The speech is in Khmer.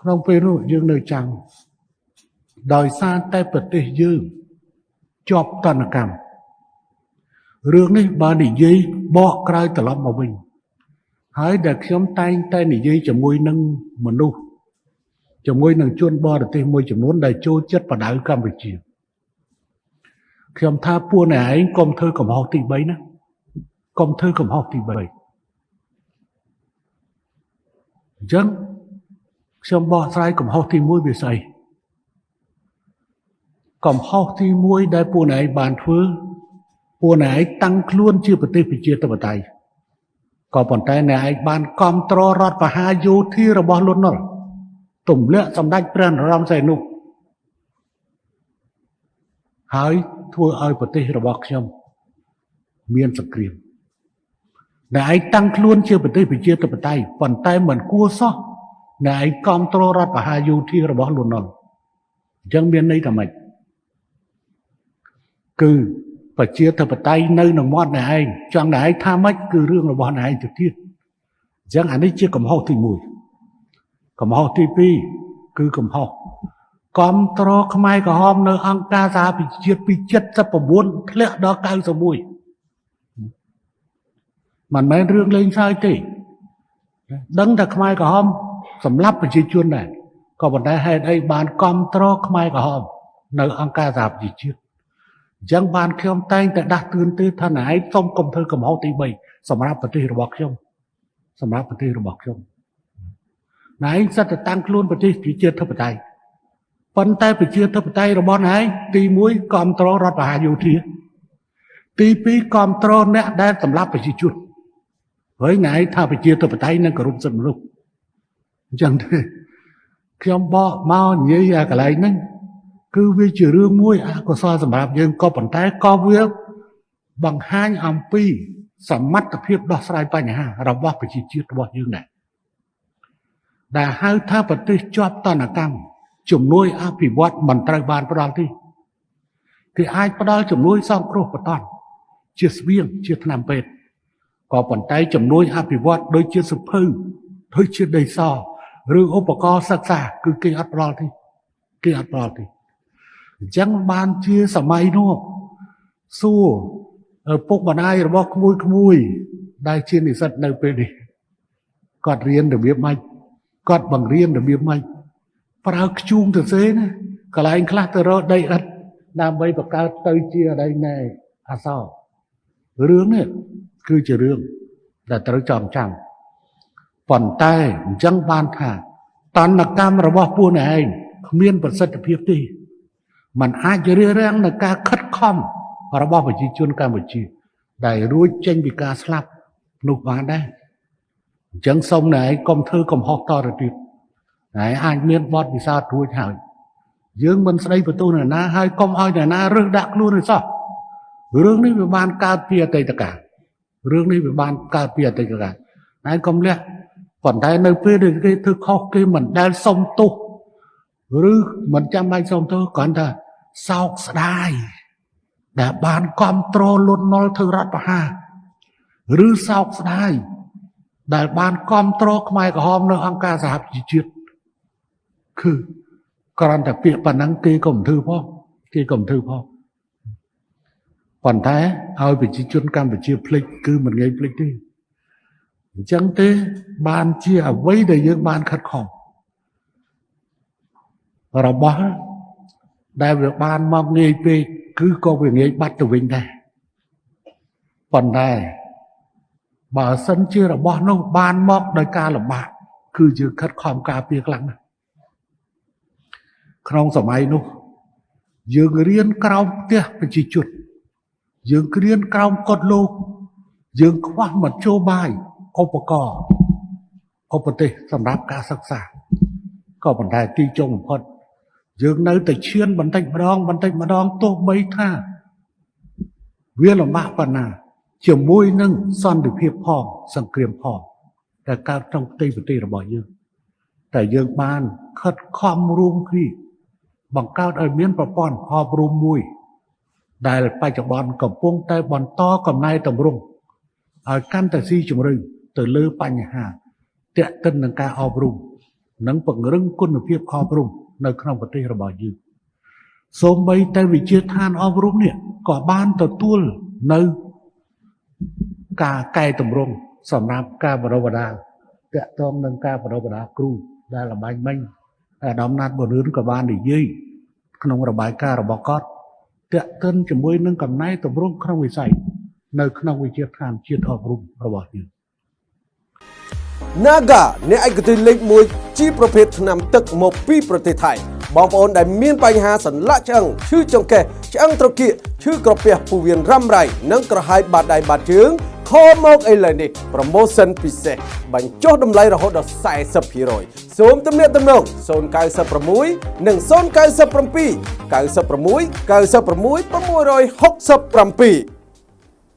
ក្នុងពេលនោះយើងនៅចាំដោយសារតែប្រទេសយើងជាប់តនកម្មរឿងនេះបើនិយាយបកក្រោយត្រឡប់មកវិញហើយដែលខ្ញុំតែងតែនិយាយជាមួយនឹងមនុស្សជាមួយនឹងជនបរទេសមួយចំនួនដែលចូលចិត្តបដៅកម្ពុជាខ្ញុំថាពួកអ្នកឯងកុំធ្វើកំហុសទី3ណាកុំធ្វើកំហុសទី3អញ្ចឹង ខ្ញុំបកស្រាយកំហុសទី1វាស្អីកំហុសទី1ដែលពួកអ្នកឯងបានធ្វើពួកអ្នកឯងតាំងខ្លួនជាប្រទេសប្រជាធិបតេយ្យក៏ប៉ុន្តែអ្នកឯងបានគ្រប់គ្រងរដ្ឋបហាយោធារបស់លន់នល់ទម្លាក់សម្ដេចព្រះនរោត្តមសីហនុហើយធ្វើឲ្យប្រទេសរបស់ខ្ញុំ មានសង្គ្រាមអ្នកឯងតាំងខ្លួនជាប្រទេសប្រជាធិបតេយ្យប៉ុន្តែមិនគួរសោះ អ្នកឯងគ្រប់គ្រងរដ្ឋបហាយោធារបស់លន់នល់អញ្ចឹងមានន័យថាម៉េចគឺប្រជាធិបតេយ្យនៅក្នុងមាត់អ្នកឯងចង់អ្នកឯងថាម៉េចគឺរឿងរបស់អ្នកឯងទៅទៀតអញ្ចឹងអានេះជាកំហុសទី1កំហុសទី2គឺកំហុសគ្រប់ត្រខ្មែរក្រហមនៅអង្គការសហប្រជាជាតិពី79ធ្លាក់ដល់91មិនមែនរឿងលេងសើចទេ ដឹងតែខ្មែរក្រហម សម្លាប់ប្រជាជនដែរក៏ប៉ុន្តែហេតុអីបានគ្រប់ត្រខ្មែរក្រហមនៅអង្គការសហប្រជាជាតិអញ្ចឹងបានខ្ញុំតែងតែដាស់តឿនទេថាណែឯងសុំកុំធ្វើកំហុសទី3សម្រាប់ប្រទេសរបស់ខ្ញុំសម្រាប់ប្រទេសរបស់ខ្ញុំណែឯងសិតតែតាំងខ្លួនប្រទេសជាធិបតេយ្យប៉ុន្តែប្រជាធិបតេយ្យរបស់ណែឯងទី1គ្រប់គ្រងរដ្ឋបហាយោធាទី2គ្រប់គ្រងអ្នកដែលសម្លាប់ប្រជាជនហើយណែឯងថាប្រជាធិបតេយ្យនឹងគោរពសិទ្ធិមនុស្ស អញ្ចឹងទេខ្ញុំបកមកនិយាយអាកន្លែងហ្នឹងគឺវាជារឿងមួយអកុសលសម្រាប់យើងក៏ប៉ុន្តែក៏វាបង្ហាញអំពីសមត្ថភាពដោះស្រាយបញ្ហារបស់ប្រជាជាតិរបស់យើងដែរដែលហៅថាប្រទេសជាប់តនកម្មជំនួយអភិវឌ្ឍមិនត្រូវបានផ្ដល់ទេគេអាចផ្ដល់ជំនួយសង្គ្រោះបតនជាស្បៀងជាថ្នាំពេទ្យក៏ប៉ុន្តែជំនួយអភិវឌ្ឍដូចជាសុភៅដូចជាដីស ឬឧបករណ៍សិក្សា គឺគេអត់ផ្ដល់ទេគេអត់ផ្ដល់ទេអញ្ចឹងបានជាសម័យនោះសួរពុកម្ដាយរបស់ក្មួយក្មួយ ដែលជានិស្សិតនៅពេលនេះគាត់រៀនរបៀបម៉េចគាត់បង្រៀនរបៀបម៉េចប្រើខ្ជូងទៅសេណាកន្លែងខ្លះទៅរកដីឥដ្ឋដើម្បីបង្កើតទៅជាអីណែអសររឿងនេះគឺជារឿងដែលត្រូវចងចាំ ប៉ុន្តែអញ្ចឹងបានថាតនកម្មរបស់ពួកឯងគ្មានប្រសិទ្ធភាពទេมันអាចរារាំងនឹងការខិតខំរបស់ប្រជាជនកម្ពុជា ដែលរួចចេញពីការស្លាប់នោះបានដែរអញ្ចឹងសូមណែឯងកុំធ្វើកំហុសតទៅទៀតណែអាចមានបទពិសោធន៍រួចហើយយើងមិនស្ដីបន្ទោសនរណាហើយកុំឲ្យនរណារើសដាក់ខ្លួនទេសោះរឿងនេះវាបានកើតពីអតីតកាលរឿងនេះវាបានកើតពីអតីតកាលណែកុំលះ ប៉ុន្តែនៅពេលដែលគេធ្វើខុសគេមិនដែលសុំទោសឬមិនចាំបាច់សុំទោសគ្រាន់តែសោកស្ដាយដែលបានគ្រប់គ្រងលន់នល់ធ្វើរដ្ឋប្រហារឬសោកស្ដាយដែលបានគ្រប់គ្រងខ្មែរក្រហមនៅអង្គការសហប្រជាជាតិគឺគ្រាន់តែពាក្យប៉ុណ្ណឹងគេក៏មិនធ្វើផងគេក៏មិនធ្វើផងប៉ុន្តែឲ្យប្រជាជនកម្ពុជាភ្លេចគឺមិនងាយភ្លេចទេ អញ្ចឹងទេបានជាអ្វីដែលយើងបានខិតខំរបស់ដែលវាបានមកងាយពេកគឺក៏វាងាយបាត់ទៅវិញដែរប៉ុន្តែបើសិនជារបស់នោះបានមកដោយការលំបាកគឺយើងខិតខំការពារខ្លាំងណាស់ក្នុងសម័យនោះ យើងរៀនក្រោមផ្ទះប្រជាជនយើងរៀនក្រោមកត់លោក យើងខ្វះមធ្យោបាយ ឧបករណ៍ឧបទេសសម្រាប់ការសិក្សាក៏ប៉ុន្តែទីចុងបំផុតយើងនៅតែឈានបន្តិចម្ដងបន្តិចម្ដងទោះបីថាវាលំបាកប៉ុណ្ណា ជាមួយនឹងសន្តិភាពផងសង្គ្រាមផងតែកើតក្នុងផ្ទៃប្រទេសរបស់យើងតែយើងបានខិតខំរួមគ្នាបង្កើតឲ្យមានប្រព័ន្ធអប់រំមួយ ដែលបច្ចុប្បន្នកំពុងតែបន្តកំណែតម្រង់ឲ្យកាន់តែស៊ីជម្រៅ ទៅលើបញ្ហាតេតិននឹងការអប់រំនិងពង្រឹងគុណភាពអប់រំនៅក្នុងប្រទេសរបស់យើងសូម្បីតែវិជាឋានអប់រំនេះក៏បានទទួលនៅការកែតម្រង់សម្រាប់ការបណ្ដុះបណ្ដាលតាក់ទងនឹងការបណ្ដុះបណ្ដាលគ្រូដែលលបាញ់មិញអាដាមណាត់បរឿនក៏បាននិយាយក្នុងរបាយការណ៍របស់គាត់តាក់ទិនជាមួយនឹងកំណែតម្រង់ក្នុងវិស័យនៅក្នុងវិជាឋានជាតិអប់រំរបស់យើង Naga អ្នកឯកទេសលេខ1ជាប្រភេទថ្នាំទឹកមកពីប្រទេសថៃបងប្អូនដែលមានបញ្ហាសន្លាក់ឆ្អឹងឈឺចង្កេះឆ្អឹងត្រគាកឈឺក្រពះពោះវៀនរ៉ាំរ៉ៃនិងក្រហាយបាតដៃបាតជើងខលមកឥឡូវនេះ promotion ពិសេសបញ្ចុះតម្លៃរហូតដល់40%សូមទំនាក់ទំនង096និង097 96 96 667